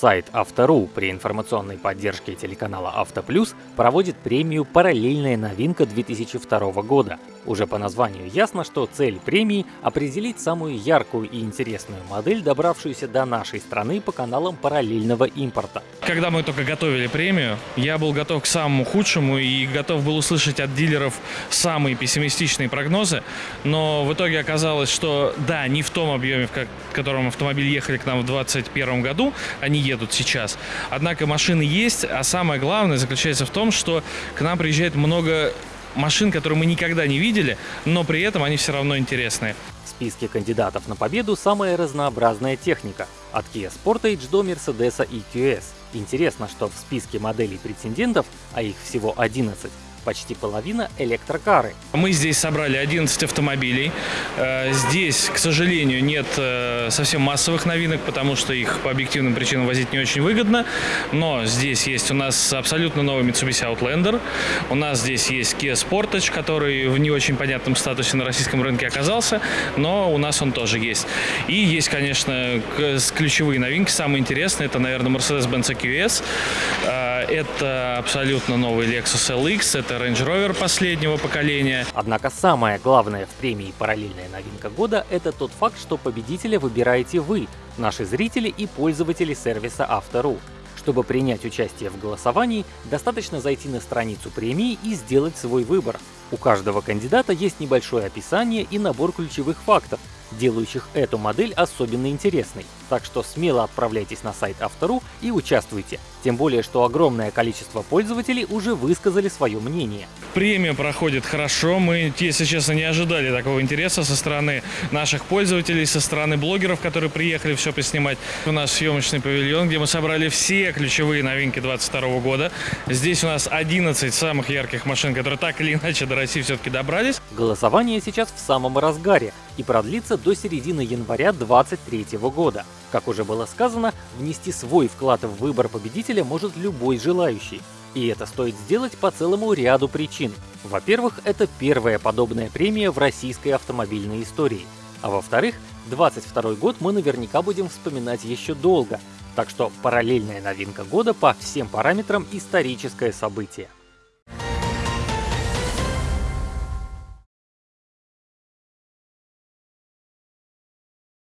Сайт Автору при информационной поддержке телеканала Автоплюс проводит премию «Параллельная новинка 2002 года». Уже по названию ясно, что цель премии — определить самую яркую и интересную модель, добравшуюся до нашей страны по каналам параллельного импорта. Когда мы только готовили премию, я был готов к самому худшему и готов был услышать от дилеров самые пессимистичные прогнозы, но в итоге оказалось, что да, не в том объеме, в котором автомобили ехали к нам в 2021 году, они едут сейчас. Однако машины есть, а самое главное заключается в том, что к нам приезжает много машин, которые мы никогда не видели, но при этом они все равно интересные. В списке кандидатов на победу самая разнообразная техника. От Kia Sportage до Mercedes EQS. Интересно, что в списке моделей претендентов, а их всего 11, почти половина электрокары. Мы здесь собрали 11 автомобилей. Э, здесь, к сожалению, нет э, совсем массовых новинок, потому что их по объективным причинам возить не очень выгодно. Но здесь есть у нас абсолютно новый Mitsubishi Outlander. У нас здесь есть Kia Sportage, который в не очень понятном статусе на российском рынке оказался, но у нас он тоже есть. И есть, конечно, ключевые новинки, самые интересные. Это, наверное, Mercedes-Benz EQS. Э, это абсолютно новый Lexus LX. Это Range Rover последнего поколения. Однако самое главное в премии «Параллельная новинка года» — это тот факт, что победителя выбираете вы, наши зрители и пользователи сервиса Автору. Чтобы принять участие в голосовании, достаточно зайти на страницу премии и сделать свой выбор. У каждого кандидата есть небольшое описание и набор ключевых фактов, делающих эту модель особенно интересной. Так что смело отправляйтесь на сайт Автору и участвуйте. Тем более, что огромное количество пользователей уже высказали свое мнение. Премия проходит хорошо. Мы, если честно, не ожидали такого интереса со стороны наших пользователей, со стороны блогеров, которые приехали все поснимать. У нас съемочный павильон, где мы собрали все ключевые новинки 2022 года. Здесь у нас 11 самых ярких машин, которые так или иначе до России все-таки добрались. Голосование сейчас в самом разгаре и продлится до середины января 2023 года. Как уже было сказано, внести свой вклад в выбор победителя может любой желающий. И это стоит сделать по целому ряду причин. Во-первых, это первая подобная премия в российской автомобильной истории. А во-вторых, 22 год мы наверняка будем вспоминать еще долго. Так что параллельная новинка года по всем параметрам историческое событие.